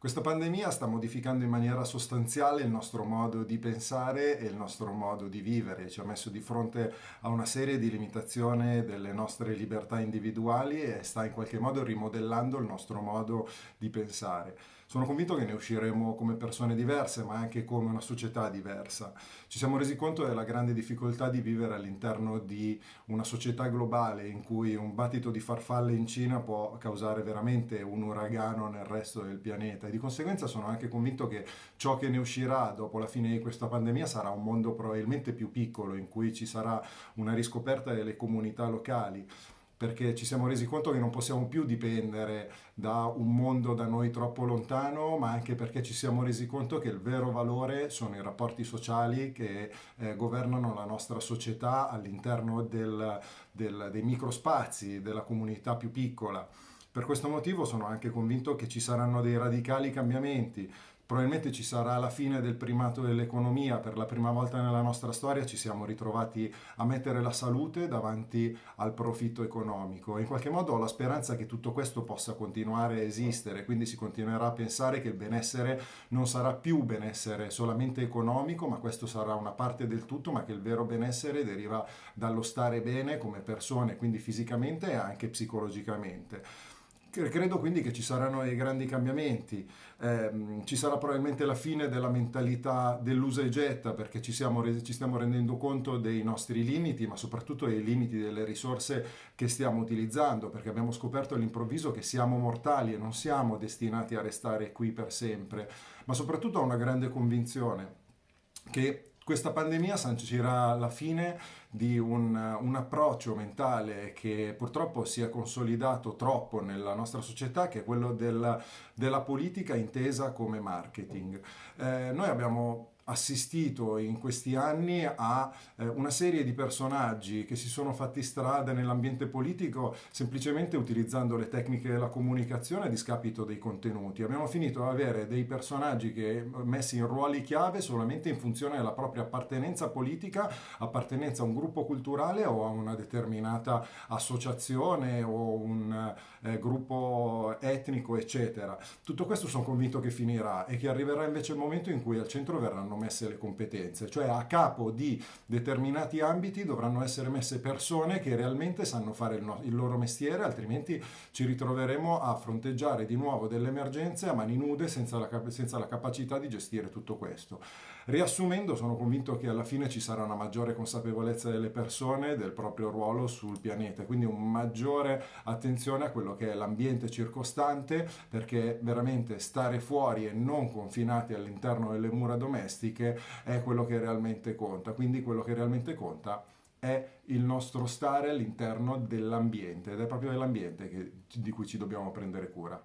Questa pandemia sta modificando in maniera sostanziale il nostro modo di pensare e il nostro modo di vivere, ci ha messo di fronte a una serie di limitazioni delle nostre libertà individuali e sta in qualche modo rimodellando il nostro modo di pensare. Sono convinto che ne usciremo come persone diverse, ma anche come una società diversa. Ci siamo resi conto della grande difficoltà di vivere all'interno di una società globale in cui un battito di farfalle in Cina può causare veramente un uragano nel resto del pianeta di conseguenza sono anche convinto che ciò che ne uscirà dopo la fine di questa pandemia sarà un mondo probabilmente più piccolo in cui ci sarà una riscoperta delle comunità locali perché ci siamo resi conto che non possiamo più dipendere da un mondo da noi troppo lontano, ma anche perché ci siamo resi conto che il vero valore sono i rapporti sociali che eh, governano la nostra società all'interno dei microspazi, della comunità più piccola. Per questo motivo sono anche convinto che ci saranno dei radicali cambiamenti. Probabilmente ci sarà la fine del primato dell'economia, per la prima volta nella nostra storia ci siamo ritrovati a mettere la salute davanti al profitto economico. In qualche modo ho la speranza che tutto questo possa continuare a esistere, quindi si continuerà a pensare che il benessere non sarà più benessere solamente economico, ma questo sarà una parte del tutto, ma che il vero benessere deriva dallo stare bene come persone, quindi fisicamente e anche psicologicamente. Credo quindi che ci saranno dei grandi cambiamenti, eh, ci sarà probabilmente la fine della mentalità dell'usa e getta perché ci, siamo, ci stiamo rendendo conto dei nostri limiti, ma soprattutto dei limiti delle risorse che stiamo utilizzando perché abbiamo scoperto all'improvviso che siamo mortali e non siamo destinati a restare qui per sempre, ma soprattutto ho una grande convinzione che questa pandemia sancirà la fine di un, un, approccio mentale che purtroppo si è consolidato troppo nella nostra società, che è quello della, della politica intesa come marketing. Eh, noi abbiamo assistito in questi anni a eh, una serie di personaggi che si sono fatti strada nell'ambiente politico semplicemente utilizzando le tecniche della comunicazione a discapito dei contenuti. Abbiamo finito ad avere dei personaggi che messi in ruoli chiave solamente in funzione della propria appartenenza politica, appartenenza a un gruppo culturale o a una determinata associazione o un eh, gruppo etnico, eccetera. Tutto questo sono convinto che finirà e che arriverà invece il momento in cui al centro verranno messe le competenze, cioè a capo di determinati ambiti dovranno essere messe persone che realmente sanno fare il, no- il loro mestiere, altrimenti ci ritroveremo a fronteggiare di nuovo delle emergenze a mani nude senza la, senza la capacità di gestire tutto questo. Riassumendo, sono convinto che alla fine ci sarà una maggiore consapevolezza delle persone del proprio ruolo sul pianeta, quindi una maggiore attenzione a quello che è l'ambiente circostante, perché veramente stare fuori e non confinati all'interno delle mura domestiche caratteristiche è quello che realmente conta. Quindi quello che realmente conta è il nostro stare all'interno dell'ambiente ed è proprio dell'ambiente di cui ci dobbiamo prendere cura.